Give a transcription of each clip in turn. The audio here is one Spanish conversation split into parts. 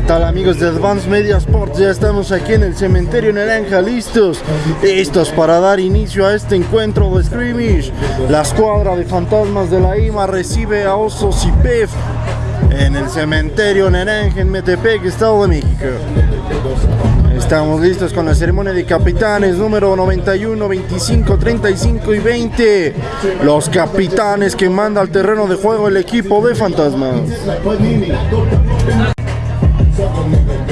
¿Qué tal amigos de Advance Media Sports? Ya estamos aquí en el cementerio Naranja, listos, listos para dar inicio a este encuentro de scrimmage. La escuadra de fantasmas de la IMA recibe a Osos y PEF en el cementerio Naranja en Metepec, Estado de México. Estamos listos con la ceremonia de capitanes número 91, 25, 35 y 20. Los capitanes que manda al terreno de juego el equipo de fantasmas. Al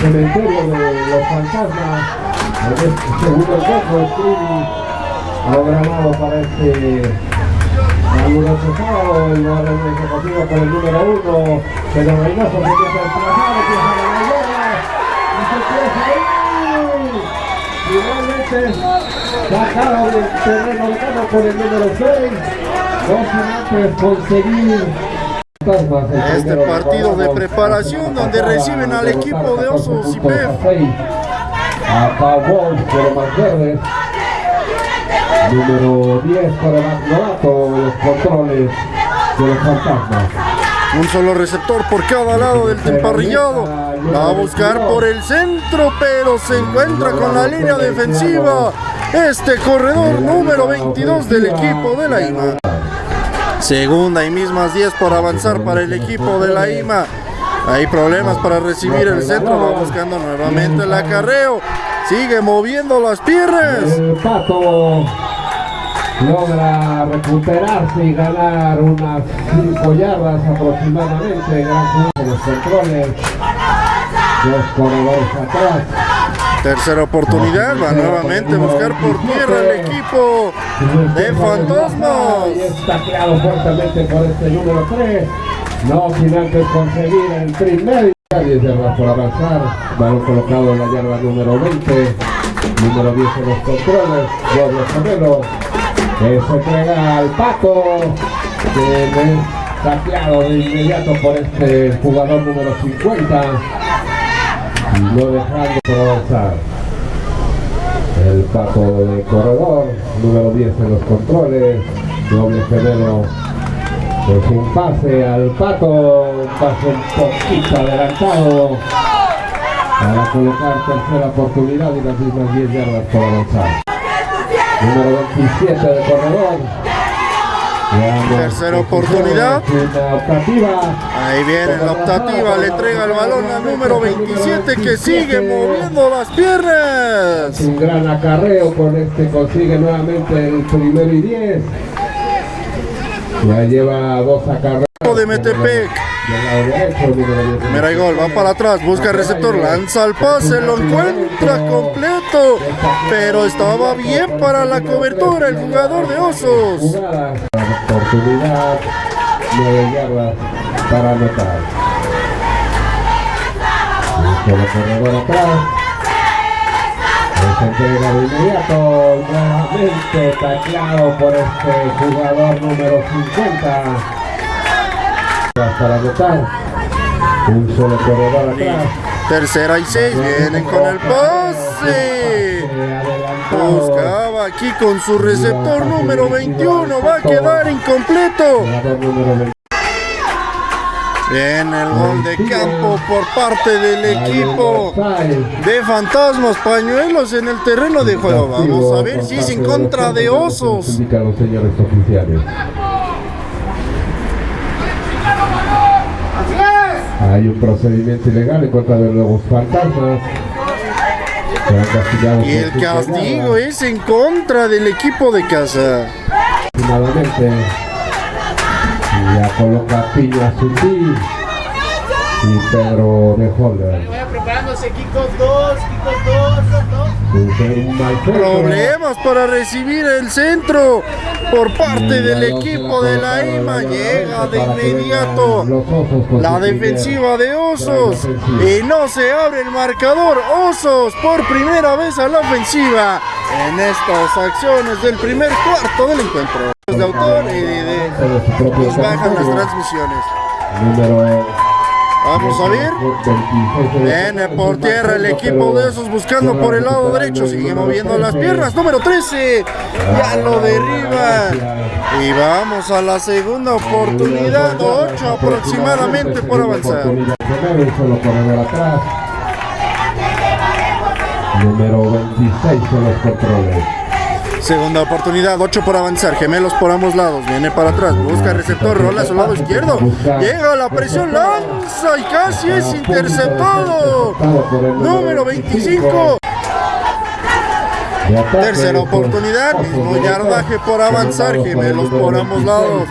cementerio de los fantasmas. Este segundo encuentro streaming programado para este caluroso sábado el lugar ejecutivo con el número uno Pedro Reynoso se empieza a desplazar empieza a ganar bola y se empieza finalmente sacado del terreno por el número 6 no sin antes conseguir Este partido de preparación donde reciben al equipo de Osos y PEF. Número 10 para el más novato, los controles de los fantasmas. Un solo receptor por cada lado del temparrillado. Va a buscar por el centro, pero se encuentra con la línea defensiva. Este corredor número 22 del equipo de la IMA. Segunda y mismas 10 por avanzar para el equipo de la IMA. Hay problemas para recibir el centro. Va buscando nuevamente el acarreo. Sigue moviendo las piernas. El Pato logra recuperarse y ganar unas 5 yardas aproximadamente. Gran juego los controles. Dos corredores atrás. Tercera oportunidad. Va nuevamente a buscar por tierra el equipo de fantasmas. Y está creado fuertemente por este número 3. No sin antes conseguir el primer. 10 yardas por avanzar. Balón colocado en la yarda número 20. Número 10 en los controles. Doble gemelo. Que se entrega al pato. Que es tacleado de inmediato por este jugador número 50. No dejando por avanzar. El pato de corredor, número 10 en los controles, doble gemelo es un pase al pato, un pase un poquito adelantado para colocar tercera oportunidad y las mismas 10 yardas por avanzar. Número 27 de corredor. Tercera oportunidad. Ahí viene la optativa, le entrega el balón al número 27 que sigue moviendo las piernas. Un gran acarreo con este consigue nuevamente el primero y 10. Ya lleva dos acarreos. De Metepec. Del lado derecho, número 10. Primera y gol, va para atrás, busca receptor, lanza el pase, lo encuentra completo, pero estaba bien para la cobertura el jugador de Osos. Oportunidad. 9 yardas para anotar. Con el corredor atrás. Se entrega de inmediato, nuevamente taclado por este jugador número 50. Para anotar. Un solo corredor atrás. Tercera y seis, vienen con el pase. Buscaba aquí con su receptor número 21, va a quedar incompleto. Jugador número 20. Bien, el gol de campo por parte del equipo de Fantasmas Pañuelos en el terreno de juego. Vamos a ver si es en contra de Osos. Hay un procedimiento ilegal en contra de los fantasmas. Y el castigo es en contra del equipo de casa. Y ya coloca piña Sundí. y Pedro de Holder. Vaya preparándose Kikos 2, Kikos 2, Un mal centro. Problemas para recibir el centro por parte del equipo de la IMA. Llega de inmediato la defensiva de Osos y no se abre el marcador. Osos por primera vez a la ofensiva en estas acciones del primer cuarto del encuentro. De autor y de, de- nos bajan las transmisiones. Número Vamos a ver. 26. Viene por tierra el equipo de esos buscando por el lado derecho. Sigue moviendo las piernas. Número 13. Ya lo derriba. Y vamos a la segunda oportunidad. 8 aproximadamente por avanzar. Número 26 son los controles. Segunda oportunidad. 8 por avanzar. Gemelos por ambos lados. Viene para atrás. Busca receptor. Rola a su lado izquierdo. Llega la presión. Lanza y casi es interceptado. Número 25. De ataque, Tercera oportunidad, mismo yardaje por avanzar, gemelos por ambos 26. lados.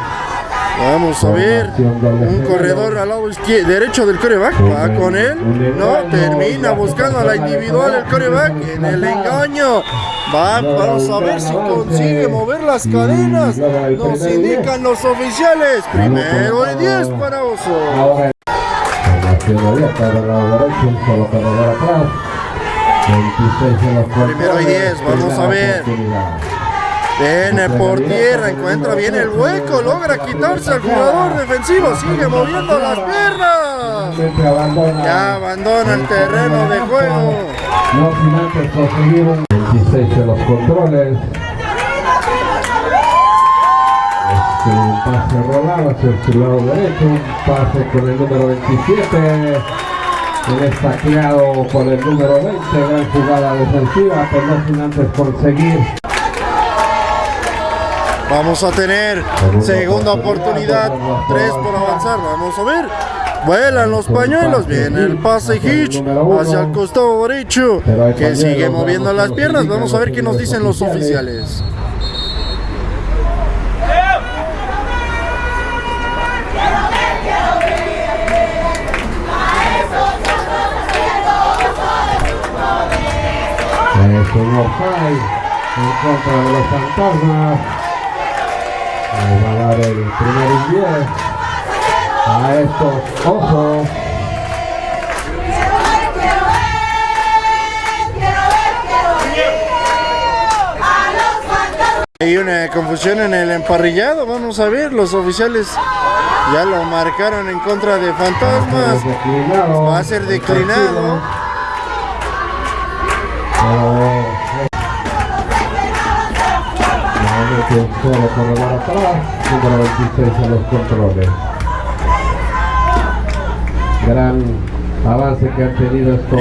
Vamos a ver, un corredor al lado izquierdo, derecho del coreback, va con él, no, termina buscando a la individual el coreback en el engaño. Va, vamos a ver si consigue mover las cadenas. Nos indican los oficiales, primero y 10 para Oso. Ahora formación abierta del lado derecho, un solo corredor atrás. 26 en los controles. Primero y 10, vamos a ver. Viene por tierra, encuentra bien el hueco, logra quitarse al jugador defensivo, sigue moviendo las piernas. Ya abandona el terreno de juego. No sin antes conseguir un 26 en los controles. Este, pase rolado hacia su lado derecho, un pase con el número 27. Un estacleado con el número 20, gran jugada defensiva, pero no sin antes conseguir Vamos a tener segunda oportunidad, tres por avanzar, vamos a ver. Vuelan los pañuelos, viene el pase Hitch hacia el costado derecho, que sigue moviendo las piernas. Vamos a ver qué nos dicen los oficiales. Offside en contra de los fantasmas. Le va a dar el primer y 10 a estos osos. Hay una confusión en el emparrillado, vamos a ver, los oficiales ya lo marcaron en contra de fantasmas. Va a ser declinado. Atrás, número 26 en los controles. Gran avance que han tenido estos.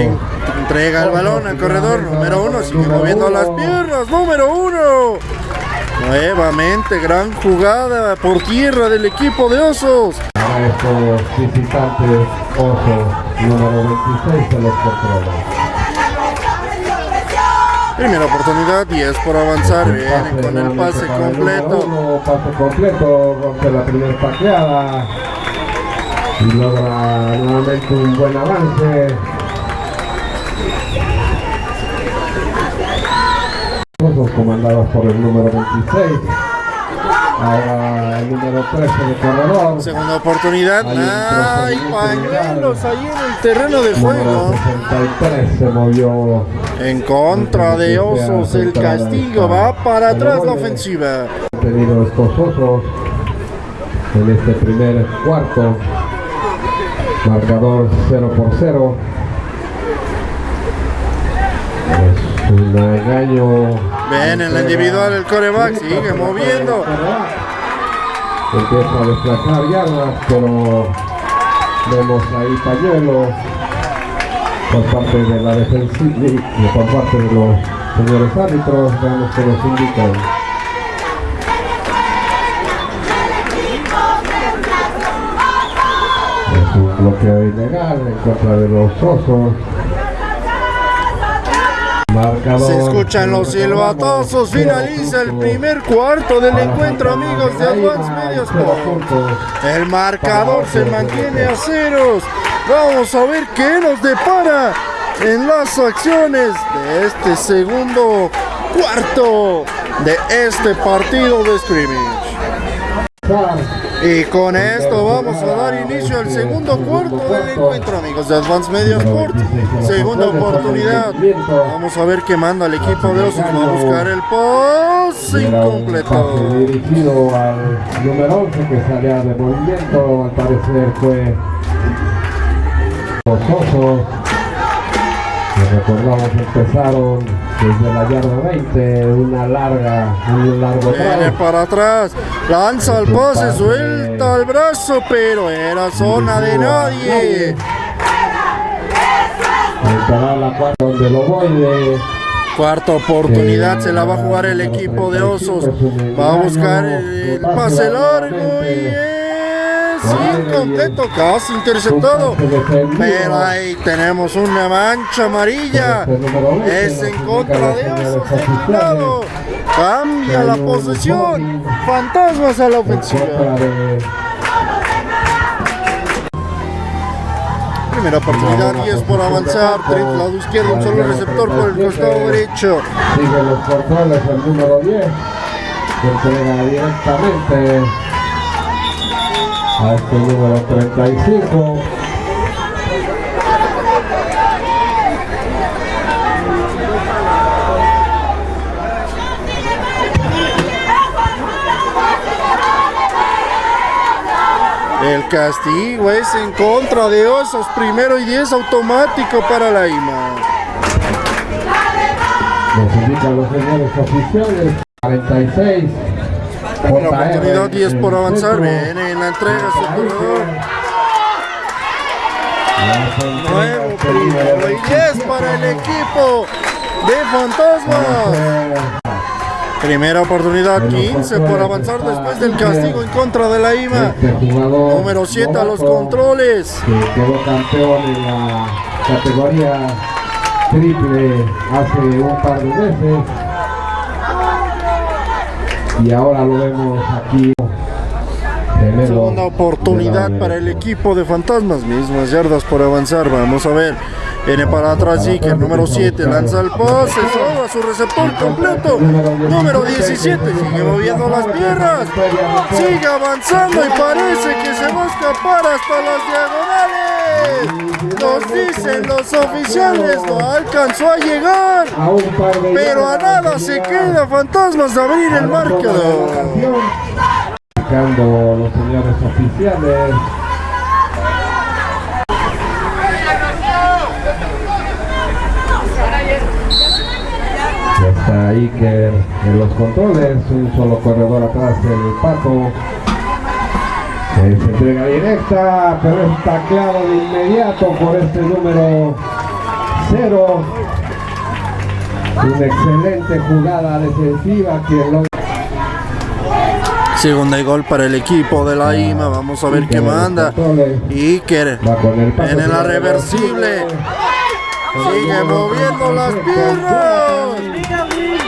Entrega el balón al corredor número uno, sigue moviendo las piernas, número uno. Nuevamente, gran jugada por tierra del equipo de Osos. Para estos visitantes osos, número 26 en los controles. Primera oportunidad, 10 por avanzar, viene con el pase completo. uno, pase completo, rompe la primera tacleada y logra nuevamente un buen avance. Comandados por el número 26. Ahora el número 13 de corredor. Segunda oportunidad, hay pañuelos ahí en el terreno de juego. 63 se movió En contra de Osos, el castigo va para atrás la ofensiva. tenido estos osos en este primer cuarto. Marcador 0 por 0. Es un engaño. Ven en la individual el coreback, sigue moviendo. Empieza a desplazar yardas, pero vemos ahí pañuelo por parte de la defensiva y por parte de los señores árbitros. Veamos que nos indican. Es un bloqueo ilegal en contra de los osos. Se escuchan los silbatazos, finaliza el primer cuarto del encuentro amigos de Advance Media Sport. El marcador se mantiene a ceros. Vamos a ver qué nos depara en las acciones de este segundo cuarto de este partido de scrimmage. Y con esto vamos a dar inicio al segundo cuarto del encuentro, amigos de Advance Media Sport. Segunda oportunidad. Vamos a ver qué manda el equipo de Osos. Va a buscar el pase incompleto. Dirigido al número 11 que salía de movimiento, al parecer fue los Osos. Recordamos empezaron desde la yarda 20, una larga, un largo Viene para atrás, lanza el pase, suelta el brazo, pero era zona de nadie. La donde lo voy Cuarta oportunidad se la va a jugar el equipo de Osos. Va a buscar el pase largo y es incompleto, casi interceptado. Pero ahí tenemos una mancha amarilla. Es en contra de Osos. Cambia la posesión. Fantasmas a la ofensiva. Primera oportunidad y es por avanzar. Del lado izquierdo, un solo receptor por el costado derecho. Sigue los controles el número 10. Que entrega directamente a este número 35. El castigo es en contra de Osos. Primero y 10 automático para la IMA. Nos indican los señores oficiales. 46. Una oportunidad 10 por avanzar. Viene en la entrega su corredor. Nuevo primero y 10 para el equipo de Fantasmas. Primera oportunidad, 15 por avanzar después del castigo en contra de la IMA. Número 7 a los controles. Que quedó campeón en la categoría triple hace un par de meses. Y ahora lo vemos aquí. Segunda oportunidad para el equipo de Fantasmas. Mismas yardas por avanzar. Vamos a ver. Viene para atrás Zika, el número 7, lanza el pase, a su receptor completo. Número 17, sigue moviendo las piernas. Sigue avanzando y parece que se va a escapar hasta las diagonales. Nos dicen los oficiales, no alcanzó a llegar. Pero a nada se queda Fantasmas de abrir el marcador. Los señores oficiales. Está Iker en los controles, un solo corredor atrás el pato. Entrega directa, pero es tacleado de inmediato por este número 0. Una excelente jugada defensiva que lo Segunda y gol para el equipo de la IMA. Vamos a ver qué manda. Iker en la reversible. Sigue moviendo las piernas.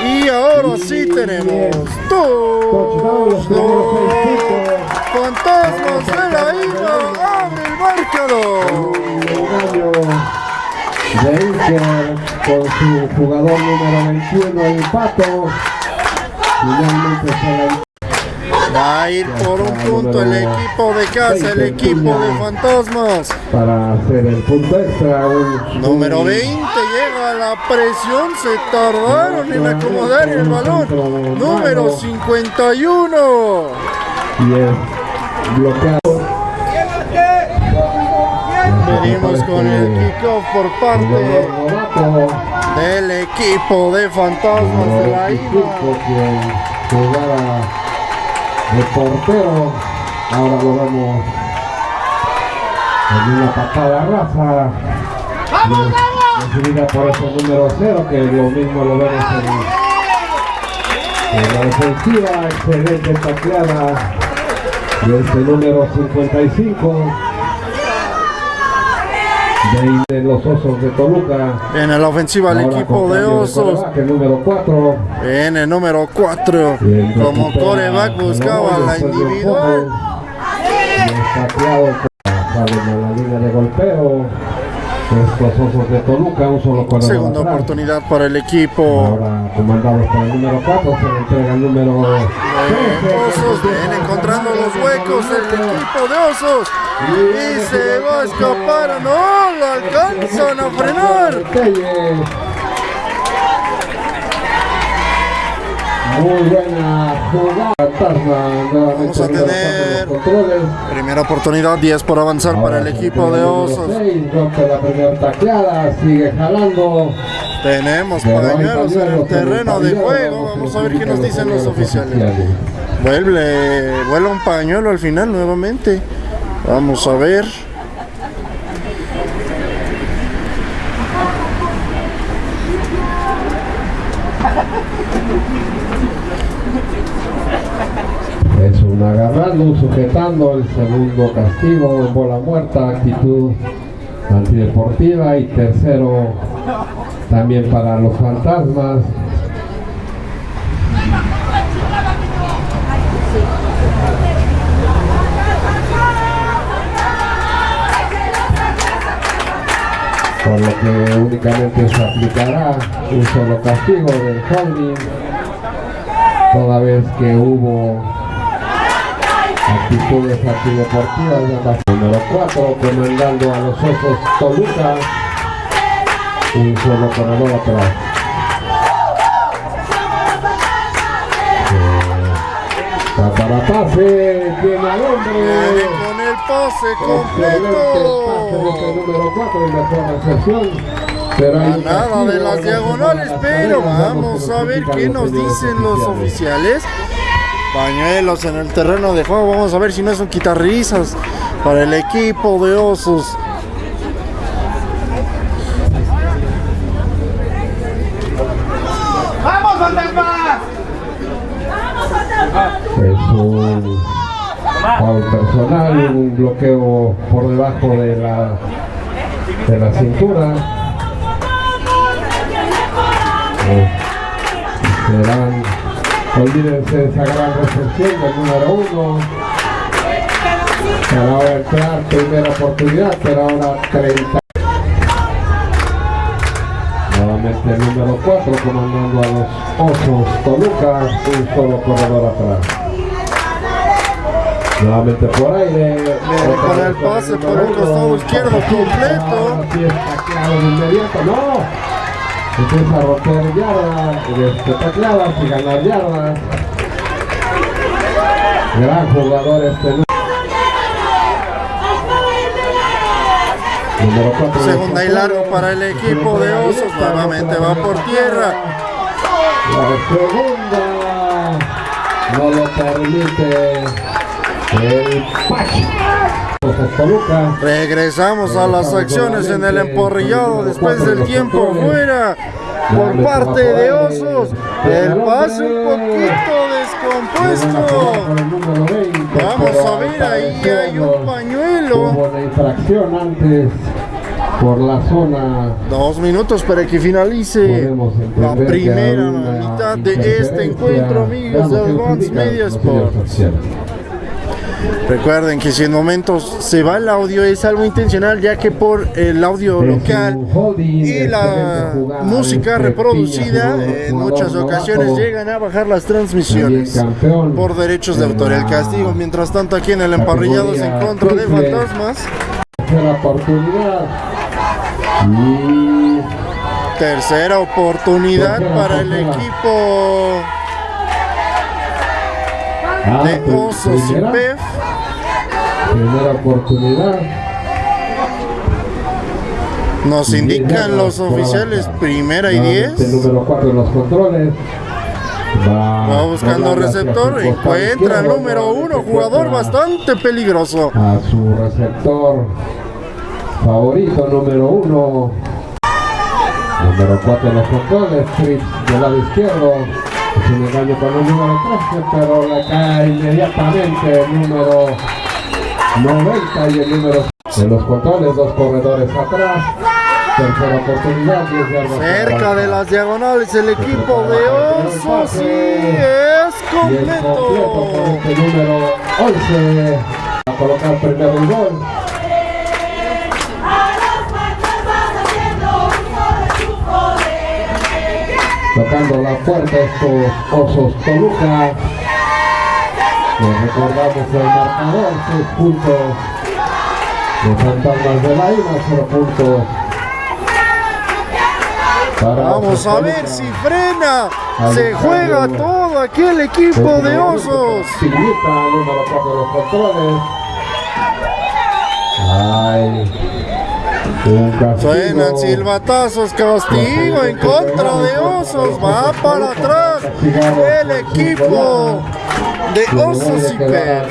Y ahora sí tenemos dos fantasmas de la IMA. Abre el marcador. De Iker con su jugador número 21, el Pato. Finalmente se Va a ir por un punto el equipo de casa, el equipo de fantasmas. Para hacer el punto extra. Número 20 llega a la presión, se tardaron en acomodar el balón. Número 51. Y bloqueado. Venimos con el kickoff por parte del equipo de fantasmas de la IMA el portero. Ahora lo vemos en una patada raza. ¡Vamos, vamos! Recibida por ese número 0, que lo mismo lo vemos en, en la defensiva. Excelente tacleada de este número 55. De de los Osos de Toluca. Viene la ofensiva el equipo de Osos. el número 4. Viene el número 4. Y el Como coreback buscaba la individual. fumble. Y es tacleado por- la línea de golpeo. Estos Osos de Toluca, un solo Segunda atrás. oportunidad para el equipo. Ahora comandados por el número 4, se le entrega el número 13. Osos viene encontrando los huecos el equipo de Osos. Y se va a escapar. No, lo alcanzan a frenar. Muy buena jugada. Fantasma nuevamente Vamos a tener-. Primera oportunidad, 10 por avanzar para el equipo de Osos. seis, rompe la primera tacleada, sigue jalando. Tenemos pañuelos en el terreno de juego. Vamos a ver qué nos dicen los oficiales. oficiales. Vuelve, vuela un pañuelo al final nuevamente. Vamos a ver. Es un agarrando, sujetando, el segundo castigo, bola muerta, actitud antideportiva y tercero también para los fantasmas. Por lo que únicamente se aplicará un solo castigo del holding toda vez que hubo actitudes antideportivas de la número 4 comandando a los Osos Toluca. Un solo corredor atrás Eh, va para pase tiene al hombre. Con el pase excelente pase de este completo. número 4 y mejor recepción. Un Nada de las diagonales, a pero vamos a ver qué nos dicen los oficiales. Pañuelos en el terreno de juego. Vamos a ver si no es un quitarrisas para el equipo de Osos. Es un foul personal, un bloqueo por debajo de la, de la cintura. Eh, serán, olvídense de esa gran recepción del número uno. Para ahora entrar, primera oportunidad, pero ahora 30. Nuevamente el número 4 comandando a los Osos Toluca, un solo corredor atrás. Nuevamente por aire. Con el pase por el costado izquierdo completo. Así es, tacleado de inmediato. ¡No! Empieza a romper yardas, este, tacleadas y ganar yardas. Gran jugador este nu- número 4. Segunda y largo para el equipo de Osos. Nuevamente va por tierra. La segunda no lo permite el Pachi. Toluca. Regresamos a las acciones en el emporrillado después del tiempo fuera por parte de Osos. El pase un poquito descompuesto. Vamos a ver, ahí hay un pañuelo. Infracción antes por la zona. Dos minutos para que finalice la primera mitad de este encuentro, amigos de Advance Media Sports. Recuerden que si en momentos se va el audio es algo intencional ya que por el audio local y la música este reproducida en muchas ocasiones llegan a bajar las transmisiones por derechos de autor. El castigo, mientras tanto, aquí en el emparrillado se encuentra de fantasmas. tercera oportunidad para el equipo ah, de pri- Osos y PEF. Primera oportunidad. Nos indican los oficiales primera y Nuevamente el 10. número 4 en los controles. Va, Va buscando receptor, encuentra izquierdo, número uno, nuevamente jugador bastante peligroso. a su receptor. Favorito número 1 número 4 en los controles Fritz del lado izquierdo. Es un engaño con el número 13 pero le cae inmediatamente el número 90 y el número En los controles, dos corredores atrás. Tercera oportunidad, 10 yardas. Cerca de las diagonales el equipo de Osos y es completo con completo. este número 11. A colocar primero el gol. Tocando la puerta estos Osos Toluca. Les recordamos el marcador, 6 puntos. Los fantasmas de la IMA, 0 puntos. Vamos a ver si frena. Se juega todo aquí el equipo de Osos. Silvita, número 4 de los controles. Ay. Un castigo. Suenan silbatazos, castigo en contra de Osos. Va para atrás el equipo de Osos y Pe.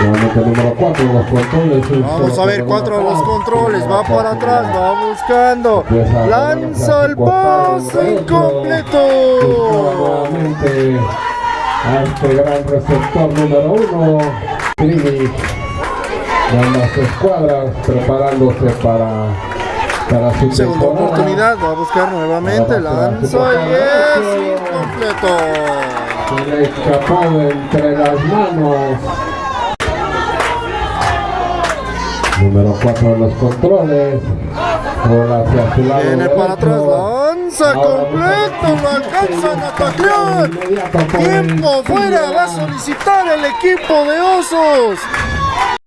Nuevamente número 4 de los controles. un Vamos a ver, cuatro de los controles, va para atrás, va buscando, lanza el pase incompleto. Nuevamente a este gran receptor número 1, Trini. De ambas escuadras preparándose para, para su Segunda oportunidad, va a buscar nuevamente, lanza y es incompleto. Se le escapó de entre las manos. Número 4 de los controles. Bola hacia su lado. Viene para atrás, derecho. lanza completo, lo alcanzan a taclear. Tiempo fuera, va a solicitar el equipo de Osos.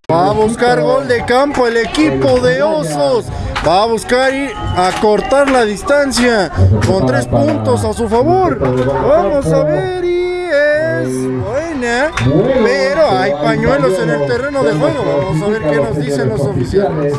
Va a buscar gol de campo el equipo de Osos. Va a buscar ir a cortar la distancia con tres puntos a su favor. Vamos a ver y es buena. Pero hay pañuelos en el terreno de juego. Vamos a ver qué nos dicen los oficiales.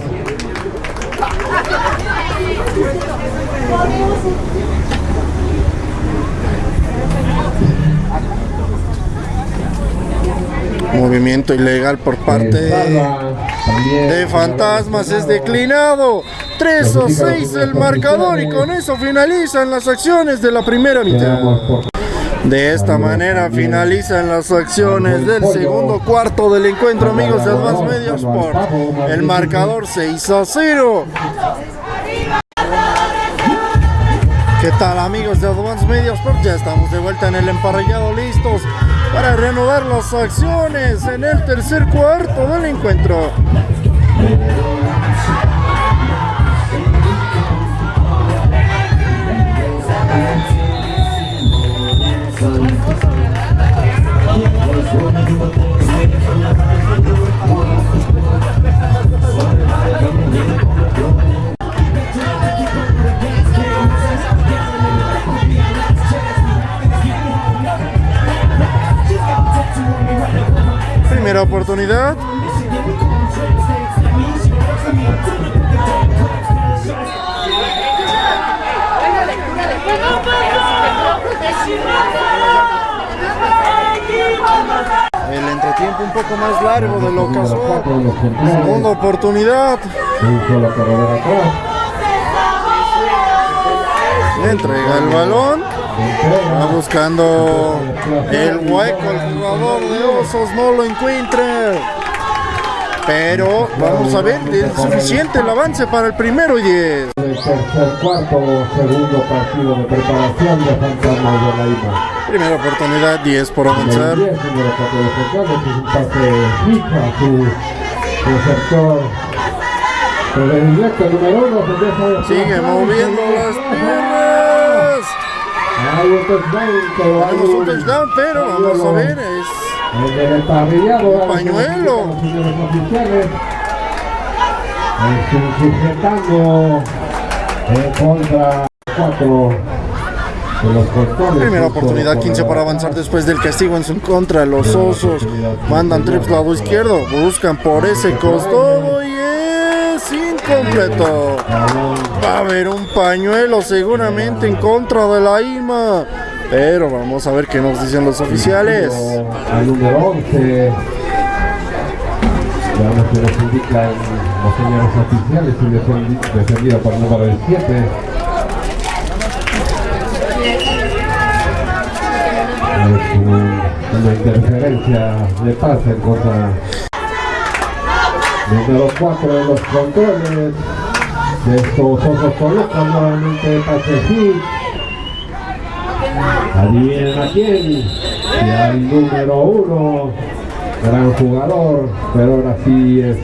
Movimiento ilegal por parte de Fantasmas es declinado. 3 a 6 el marcador y con eso finalizan las acciones de la primera mitad. De esta manera finalizan las acciones del segundo cuarto del encuentro, amigos de Advance Media Sport. El marcador 6 a 0. ¿Qué tal amigos de Advance Media Sport? Ya estamos de vuelta en el emparrillado listos para reanudar las acciones en el tercer cuarto del encuentro. Primera oportunidad. Entretiempo un poco más largo de lo casual. Segunda oportunidad. Entrega el balón. Va buscando el hueco. El jugador de Osos no lo encuentra. Pero vamos a ver, es suficiente el avance para el primero y 10. El tercer cuarto, segundo partido de preparación de Fantasmas de. Primera oportunidad, 10 por El avanzar. 10, número 4 de Centrales, es un pase su receptor. Predilecto número 1, se deja de Sigue moviendo las piernas. Hay un touchdown, Tenemos un touchdown, pero vamos a ver, es El del emparrillado, Un pañuelo. Los señores oficiales. Están sujetando en contra 4 de los controles. primera oportunidad, 15 para avanzar después del castigo en su contra. Los osos mandan trips lado izquierdo, buscan por ese costado y es incompleto. Va a haber un pañuelo seguramente en contra de la IMA. Pero vamos a ver qué nos dicen los oficiales. Al número 11. Veamos que nos indican señores oficiales y defendido por el número 7. Es un- una interferencia de pase en contra Número 4 de los controles de estos osos colocan nuevamente Pacheco. Adivinen a quién. Y al número 1, gran jugador, pero ahora sí es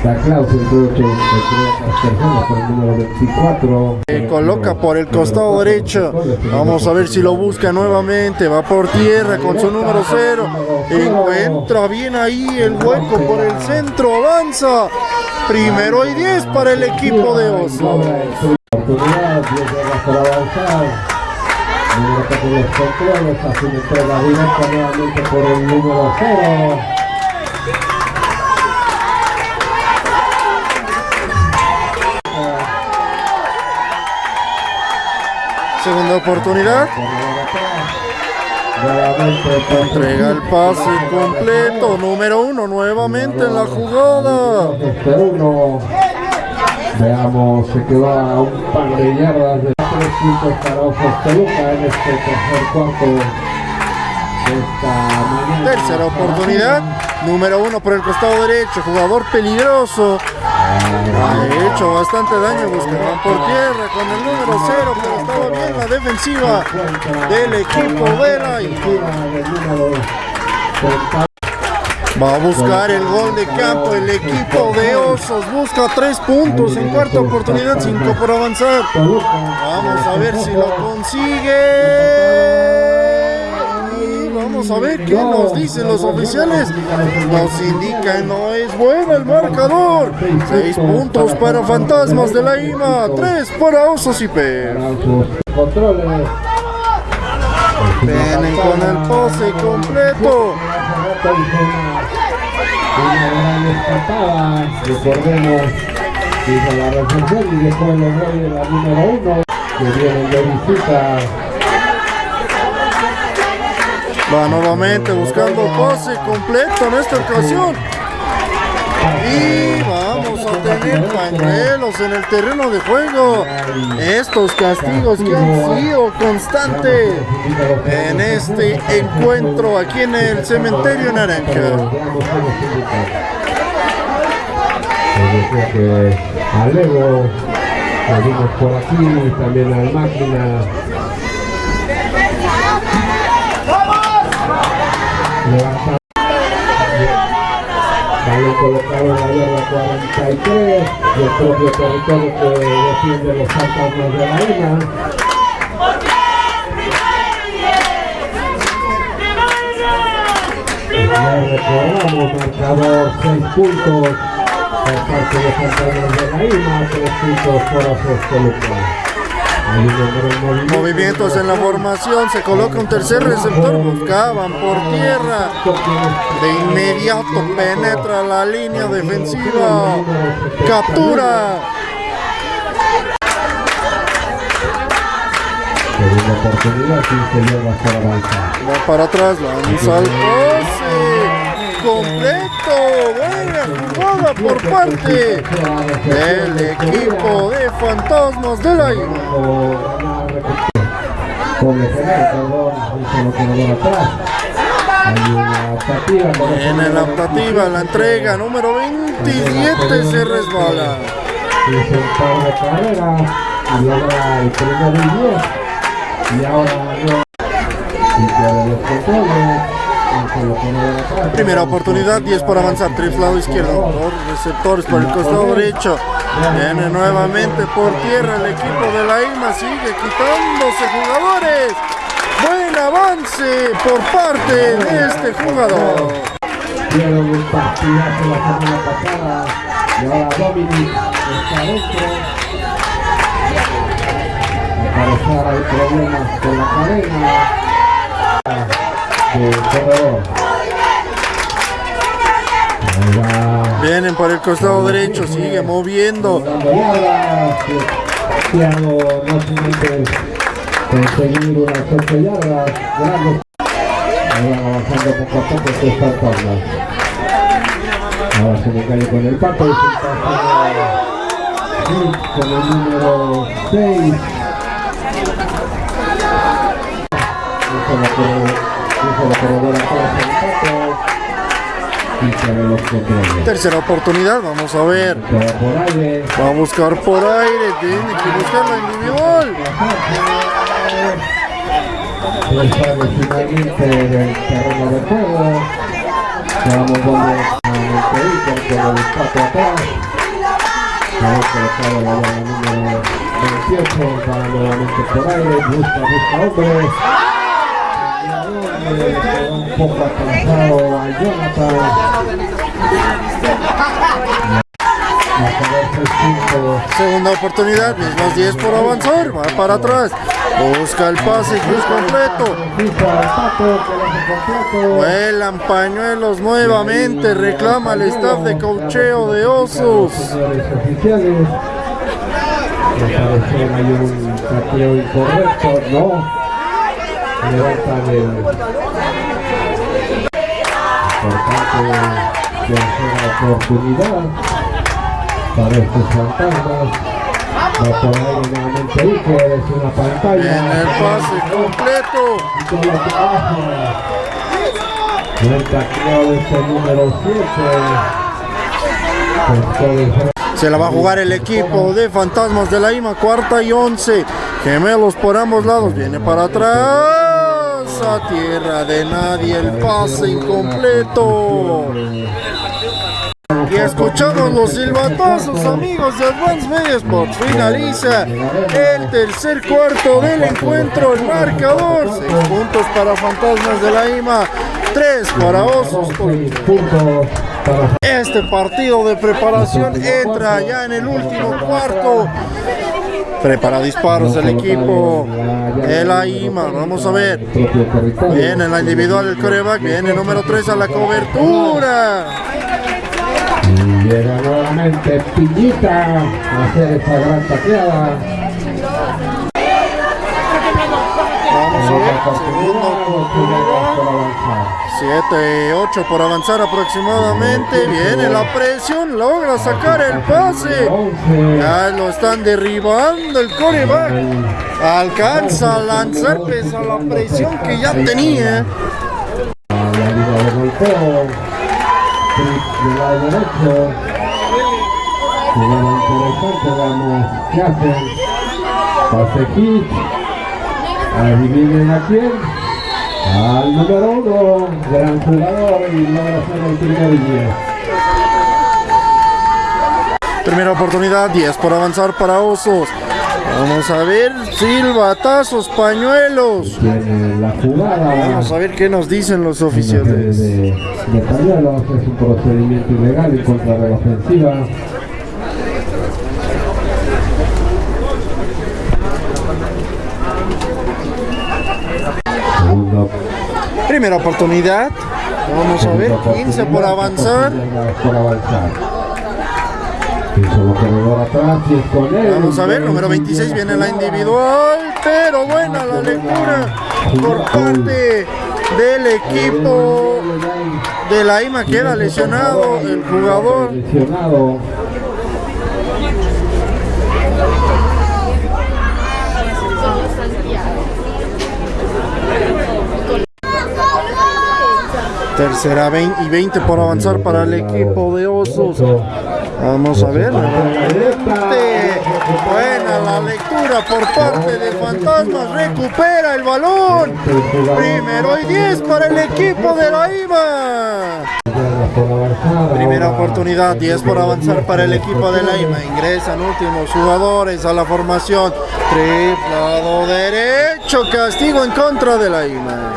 otros otras personas por el número 24. Se coloca por el costado derecho. Vamos a ver si lo busca nuevamente. Va por tierra con su número 0. Encuentra bien ahí el hueco por el centro. Avanza. Primero y 10 para el equipo de Osos. Oportunidad, 10 yardas para avanzar. Con los controles, hace una entrega directa nuevamente por el número 0. Segunda oportunidad. Entrega el pase completo. Número 1 nuevamente en la jugada. Uno. Veamos, se quedó a un par de yardas de tres puntos para Osos Toluca en este tercer cuarto de esta mañana. Tercera oportunidad. Número 1 por el costado derecho. Jugador peligroso. Ha hecho bastante daño. Buscaban por tierra con el número 0. Pero estaba bien la defensiva del equipo de la Va a buscar el gol de campo el equipo de Osos. Busca tres puntos en cuarta oportunidad, cinco por avanzar. Vamos a ver si lo consigue. Vamos a ver qué nos dicen los oficiales. Nos indican no es bueno el marcador. Seis puntos para Fantasmas de la IMA, tres para Osos y P. Controles. Vienen con el pase completo. Una gran escapada, recordemos, hizo la recepción y después los goles de la número uno, que vienen de visita. Va nuevamente buscando pase completo en esta ocasión. Y vamos a tener pañuelos en el terreno de juego. Estos castigos que han sido constantes en este encuentro aquí en el cementerio naranja. Que vimos por aquí, también al Máquina. Levanta. Balón colocado en la yarda 43 y el propio territorio que defiende los fantasmas de la INA. Ya recordamos, marcador 6 puntos por parte de Fantasmas de la IMA, 3 puntos por Osos Toluca. Movimientos en la formación, se coloca un tercer receptor, buscaban por tierra. De inmediato penetra la línea defensiva. Captura. Segunda oportunidad, 15 yardas para avanzar. Va para atrás, lanza al pase. Completo. Buena jugada por parte del equipo de fantasmas de la IMA. Con general, perdón, un solo corredor atrás. Hay una optativa. por eso En la optativa, la entrega número 27 se resbala. Y logra el primero y 10. Y ahora. Primera oportunidad, 10 por avanzar, tres lado izquierdo, dos receptores por el costado derecho. Viene nuevamente por tierra el equipo de la IMA, sigue quitándose jugadores. Buen avance por parte de este jugador. Al parecer hay problemas con la cadena Vienen por el costado derecho, sigue moviendo. Dando yardas. Thiago no solamente conseguir unas 8 yardas. Grandes. Ahí van avanzando poco a poco estos fantasmas. Ahora se me cae con el pato y se con el número 6. Un solo corredor- Tercera oportunidad, vamos a ver. Va a buscar por aire, tiene que buscar la individual. Finalmente del terreno de juego. Vamos donde a Montevideo con el espacio atrás. Ahí colocado la bola número 28, va nuevamente por aire, busca, busca hombre. Un poco a Jonathan. Marcador 6-5. Segunda oportunidad, mismas 10 por avanzar, va para atrás. Busca el pase, cruz completo. Vuelan pañuelos nuevamente, reclama el staff de cocheo de Osos. No. Levantan el importante tercera oportunidad para estos fantasmas. Va por ahí nuevamente Iker, es una pantalla. En el pase completo. Este número 7. Se la va a jugar el equipo de Fantasmas de la IMA, cuarta y once. Gemelos por ambos lados, viene para atrás. A tierra de nadie, el pase incompleto. Y escuchamos los silbatazos, amigos de Advance Media Sports. Finaliza el tercer cuarto del encuentro. El marcador: 6 puntos para Fantasmas de la IMA, 3 para Osos. Este partido de preparación entra ya en el último cuarto. Prepara disparos el equipo de la IMA. Vamos a ver. Viene la individual el coreback. Viene número 3 a la cobertura. Y llega nuevamente Piñita a hacer esa gran taqueada. Vamos a ver. Avanzar. 7, 8 por avanzar aproximadamente. Viene la presión. Logra sacar el pase. 11. Ya lo están derribando el coreback. Alcanza a lanzar pese a la presión que ya tenía. Pase hit. Adivinen a quién. Al número uno, gran jugador y primer día. Primera oportunidad, 10 por avanzar para Osos. Vamos a ver, silbatazos, pañuelos. Tiene la jugada. Vamos a ver qué nos dicen los de, oficiales. de, de pañuelos, es un procedimiento ilegal en contra de la ofensiva. Primera oportunidad. Vamos a ver, 15 por avanzar. Vamos a ver, número 26 viene la individual, pero buena la lectura por parte del equipo de la IMA. Queda lesionado el jugador. Tercera 20 y 20 por avanzar para el equipo de Osos. Vamos a ver. nuevamente. Buena la lectura por parte de Fantasmas. Recupera el balón. Primero y 10 para el equipo de la IMA. Primera oportunidad, 10 por avanzar para el equipo de la IMA. Ingresan últimos jugadores a la formación. Triplado derecho, castigo en contra de la IMA.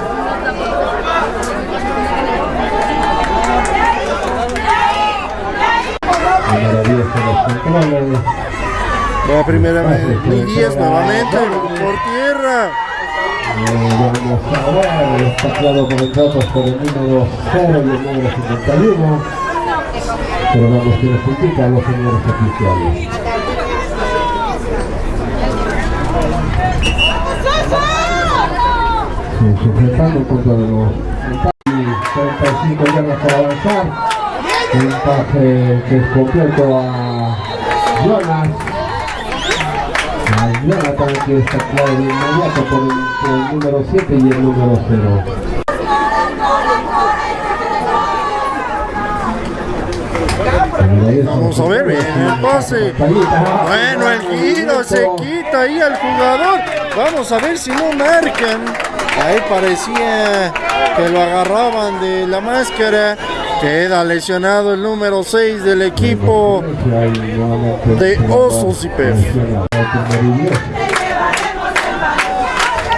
Número 10 en los controles. La primera 10 nuevamente por tierra. Eh, a está claro por el datos por el número 0 y el número 51. Pero vamos que nos indican los señores oficiales. Sí, contra los y 35 yardas para avanzar. Un pase que es completo a Jonas. A Jonathan que está claro de inmediato por el número 7 y el número 0. Vamos a ver, bien el pase. Bueno, el giro se quita ahí al jugador. Vamos a ver si no marcan. Ahí parecía que lo agarraban de la máscara. Queda lesionado el número 6 del equipo de Osos y Pef.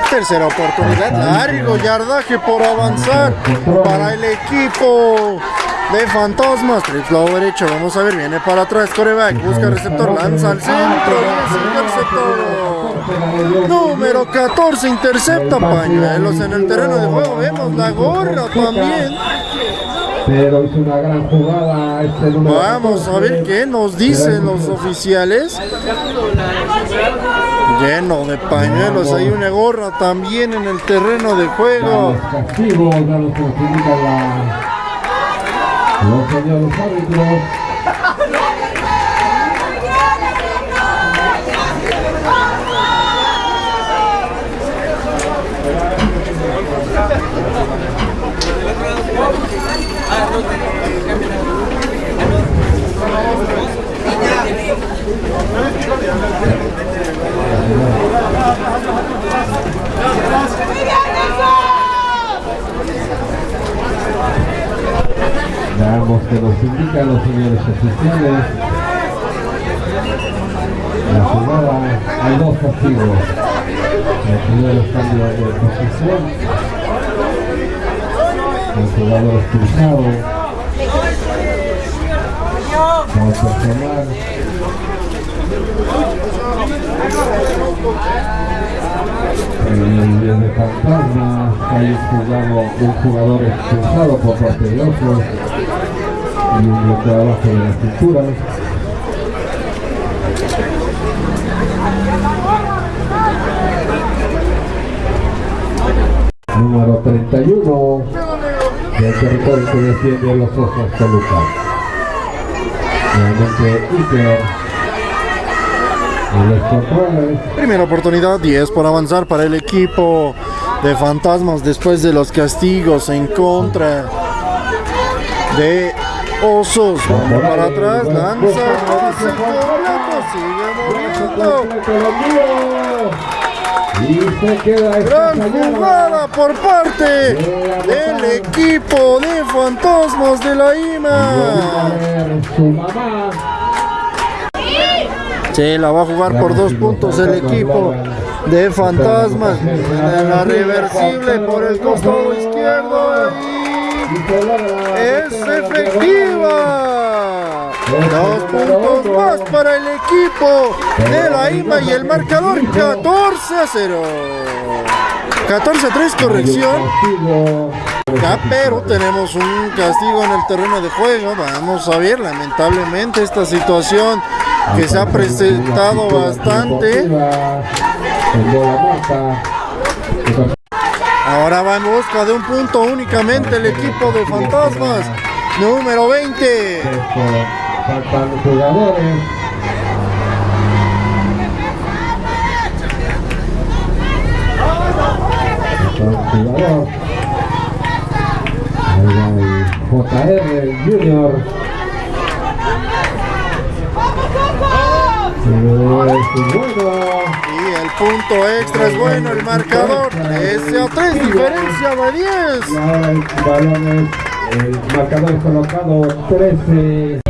Tercera oportunidad, largo yardaje por avanzar para el equipo de Fantasmas. Triple derecho, vamos a ver, viene para atrás, coreback, busca receptor, lanza al centro interceptor. Número 14, intercepta pañuelos en el terreno de juego. Vemos la gorra también. Pero hizo una gran jugada este número Vamos a ver qué nos dicen los oficiales. Lleno de pañuelos, hay una gorra también en el terreno de juego. Castigos, los señores árbitros. Veamos que nos indican los señores oficiales. La jugada, hay dos castigos. El primero es cambio de posición. El jugador expulsado. Vamos a tomar. En el de fantasma hay un jugador, un jugador expulsado por parte de otros y un bloqueo abajo de la cintura. Número 31 del territorio que defiende los Osos Toluca. Nuevamente Iker. Primera oportunidad, 10 por avanzar para el equipo de Fantasmas después de los castigos en contra de Osos. Para atrás, lanza. Y se queda Gran jugada por parte del equipo de Fantasmas de la IMA. Sí, la va a jugar por dos puntos el equipo de Fantasmas. La reversible por el costado izquierdo. y Es efectiva. Dos puntos más para el equipo de la IMA y el marcador 14 a 0. 14 a 3, corrección. Ya, pero tenemos un castigo en el terreno de juego. Vamos a ver, lamentablemente, esta situación que se ha presentado bastante. Ahora va en busca de un punto únicamente el equipo de Fantasmas. Número 20. Faltan jugadores. Falta un jugador. Ahí va el JR Junior. Es bueno. Y el punto extra es bueno, el marcador 13 a 3, diferencia de 10. Y ahora el marcador colocado 13.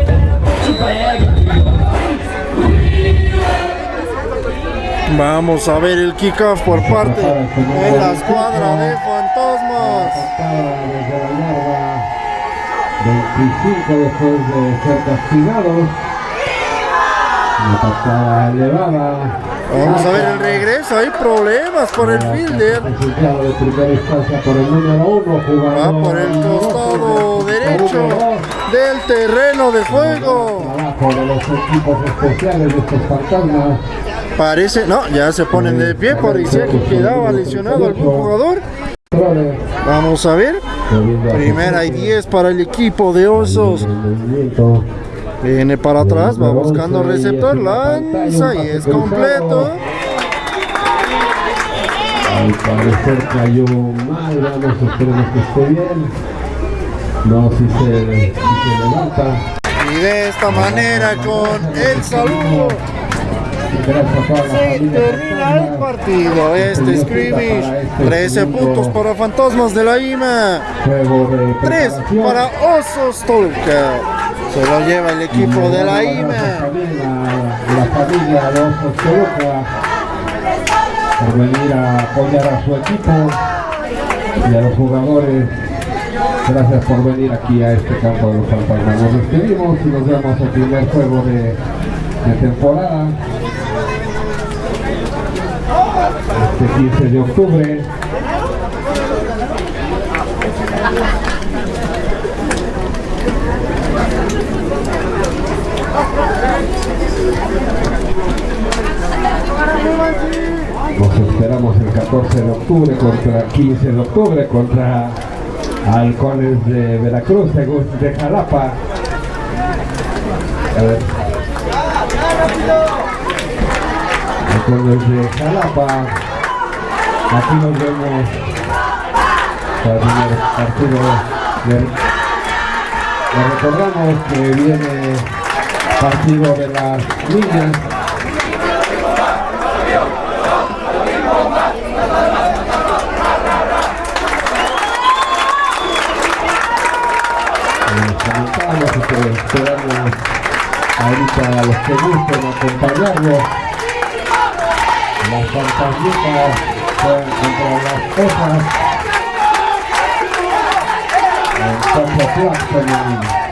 Vamos a ver el kickoff por parte de la escuadra de Fantasmas. Patada desde la yarda 25 después de ser castigados. Elevada. Vamos a ver el regreso, hay problemas por el fielder. Resultado de primera instancia por el número 1, jugador. Va por el costado derecho del terreno de juego. Trabajo de los equipos especiales de estos fantasmas. Parece, no, ya se ponen de pie, parecía que quedaba lesionado algún jugador. Vamos a ver. Primera y 10 para el equipo de Osos. Viene para atrás, va buscando receptor, lanza y es completo. Al parecer cayó mal, vamos, esperemos que esté bien. No, si se, si se levanta. Y de esta manera con el saludo se termina el partido. Este scrimmage, 13 puntos para Fantasmas de la IMA, Juego de 3 preparación. para Osos Toluca. Se lo lleva el equipo de la IMA. la familia Toluca por venir a apoyar a su equipo y a los jugadores. Gracias por venir aquí a este campo de los fantasmas. Nos despedimos y nos vemos el primer juego de, de temporada. Este 15 de octubre. Nos esperamos el 14 de octubre contra 15 de octubre contra Halcones de Veracruz, de Jalapa. A ver. Halcones de Jalapa. Aquí nos vemos para el primer partido. Les recordamos que viene partido de las niñas. Que esperamos ahorita a los que gusten acompañarnos. Las fantasmitas juegan contra las. En Copa Flag femenino.